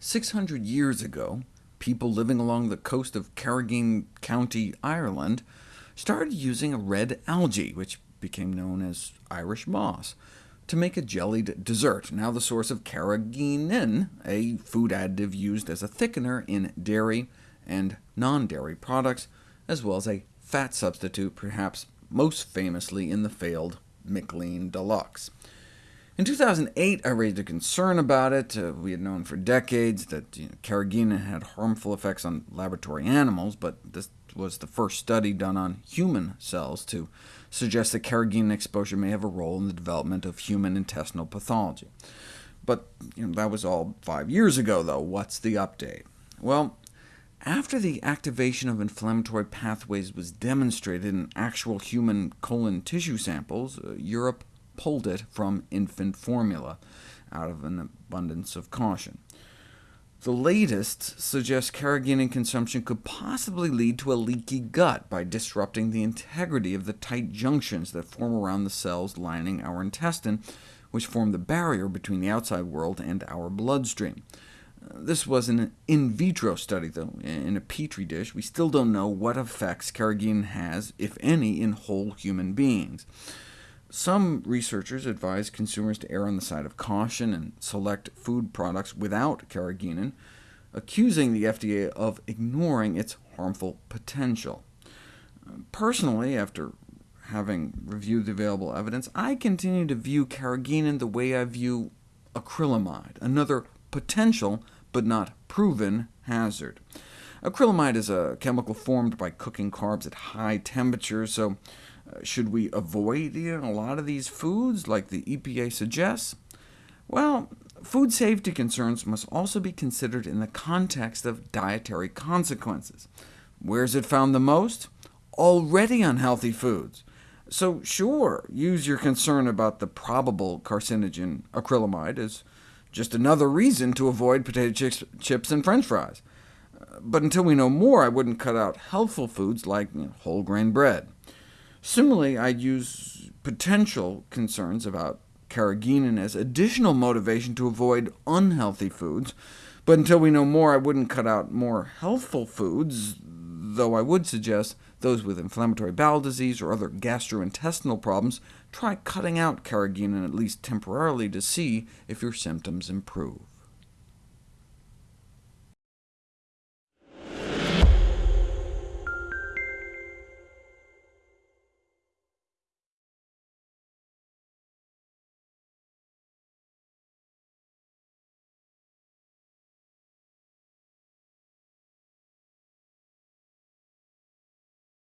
600 years ago, people living along the coast of Carrigain County, Ireland, started using a red algae, which became known as Irish moss, to make a jellied dessert, now the source of carrageenan, a food additive used as a thickener in dairy and non-dairy products, as well as a fat substitute, perhaps most famously in the failed McLean Deluxe. In 2008, I raised a concern about it. Uh, we had known for decades that you know, carrageenan had harmful effects on laboratory animals, but this was the first study done on human cells to suggest that carrageenan exposure may have a role in the development of human intestinal pathology. But you know, that was all five years ago, though. What's the update? Well, after the activation of inflammatory pathways was demonstrated in actual human colon tissue samples, uh, Europe pulled it from infant formula, out of an abundance of caution. The latest suggests carrageenan consumption could possibly lead to a leaky gut by disrupting the integrity of the tight junctions that form around the cells lining our intestine, which form the barrier between the outside world and our bloodstream. Uh, this was an in vitro study, though. In a petri dish, we still don't know what effects carrageenan has, if any, in whole human beings. Some researchers advise consumers to err on the side of caution and select food products without carrageenan, accusing the FDA of ignoring its harmful potential. Um, personally, after having reviewed the available evidence, I continue to view carrageenan the way I view acrylamide, another potential but not proven hazard. Acrylamide is a chemical formed by cooking carbs at high temperatures, so should we avoid eating a lot of these foods, like the EPA suggests? Well, food safety concerns must also be considered in the context of dietary consequences. Where is it found the most? Already unhealthy foods. So sure, use your concern about the probable carcinogen acrylamide as just another reason to avoid potato chips, chips and french fries. But until we know more, I wouldn't cut out healthful foods like you know, whole grain bread. Similarly, I'd use potential concerns about carrageenan as additional motivation to avoid unhealthy foods, but until we know more, I wouldn't cut out more healthful foods, though I would suggest those with inflammatory bowel disease or other gastrointestinal problems try cutting out carrageenan at least temporarily to see if your symptoms improve.